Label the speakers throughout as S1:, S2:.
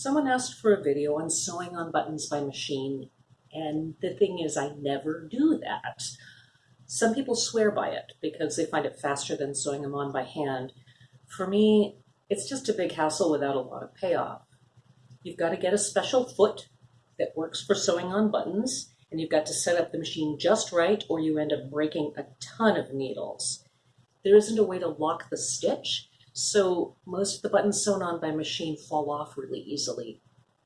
S1: Someone asked for a video on sewing on buttons by machine, and the thing is, I never do that. Some people swear by it because they find it faster than sewing them on by hand. For me, it's just a big hassle without a lot of payoff. You've got to get a special foot that works for sewing on buttons, and you've got to set up the machine just right or you end up breaking a ton of needles. There isn't a way to lock the stitch, so most of the buttons sewn on by machine fall off really easily.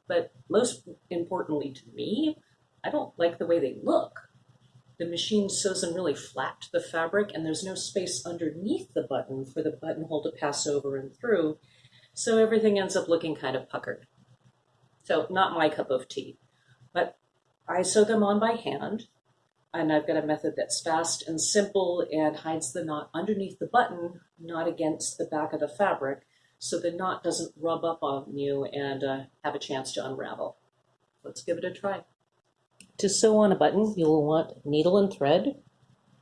S1: But most importantly to me, I don't like the way they look. The machine sews them really flat to the fabric and there's no space underneath the button for the buttonhole to pass over and through, so everything ends up looking kind of puckered. So not my cup of tea. But I sew them on by hand, and I've got a method that's fast and simple and hides the knot underneath the button, not against the back of the fabric, so the knot doesn't rub up on you and uh, have a chance to unravel. Let's give it a try. To sew on a button, you'll want needle and thread,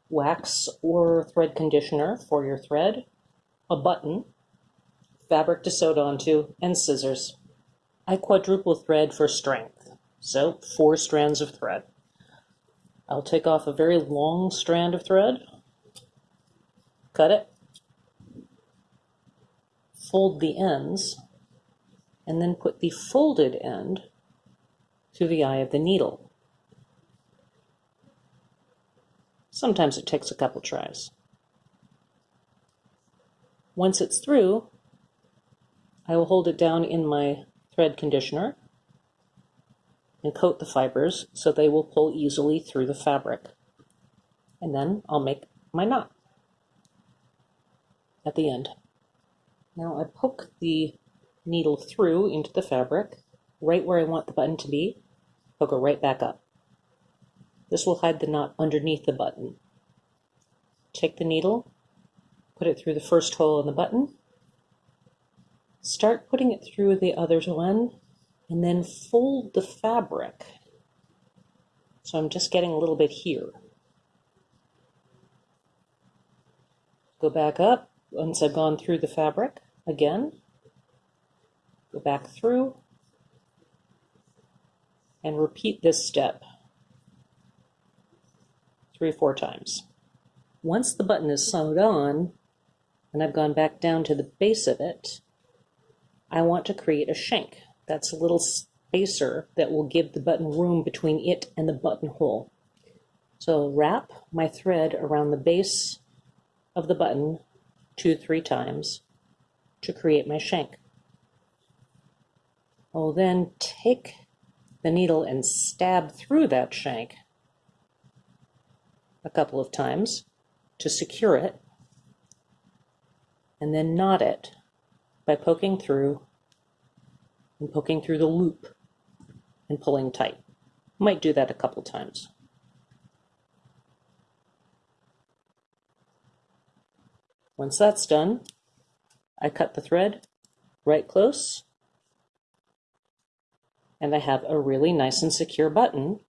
S1: wax or thread conditioner for your thread, a button, fabric to sew it onto, and scissors. I quadruple thread for strength, so four strands of thread. I'll take off a very long strand of thread, cut it, fold the ends, and then put the folded end through the eye of the needle. Sometimes it takes a couple tries. Once it's through, I will hold it down in my thread conditioner and coat the fibers so they will pull easily through the fabric. And then I'll make my knot at the end. Now I poke the needle through into the fabric, right where I want the button to be, poke it right back up. This will hide the knot underneath the button. Take the needle, put it through the first hole in the button, Start putting it through the other one and then fold the fabric. So I'm just getting a little bit here. Go back up once I've gone through the fabric again. Go back through and repeat this step three or four times. Once the button is sewed on, and I've gone back down to the base of it, I want to create a shank. That's a little spacer that will give the button room between it and the buttonhole. So wrap my thread around the base of the button two, three times to create my shank. I'll then take the needle and stab through that shank a couple of times to secure it and then knot it by poking through and poking through the loop and pulling tight. Might do that a couple times. Once that's done, I cut the thread right close and I have a really nice and secure button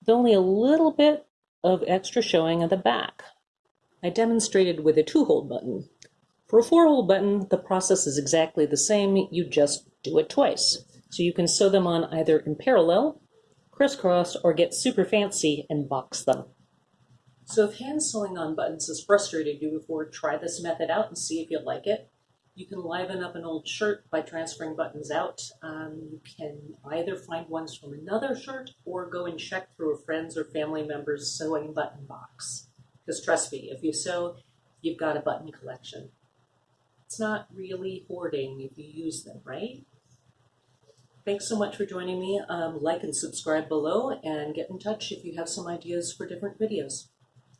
S1: with only a little bit of extra showing at the back. I demonstrated with a two-hole button for a four-hole button, the process is exactly the same, you just do it twice. So you can sew them on either in parallel, crisscross, or get super fancy and box them. So if hand sewing on buttons has frustrated you before, try this method out and see if you like it. You can liven up an old shirt by transferring buttons out. Um, you can either find ones from another shirt or go and check through a friend's or family member's sewing button box. Because trust me, if you sew, you've got a button collection. It's not really hoarding if you use them, right? Thanks so much for joining me. Um, like and subscribe below and get in touch if you have some ideas for different videos.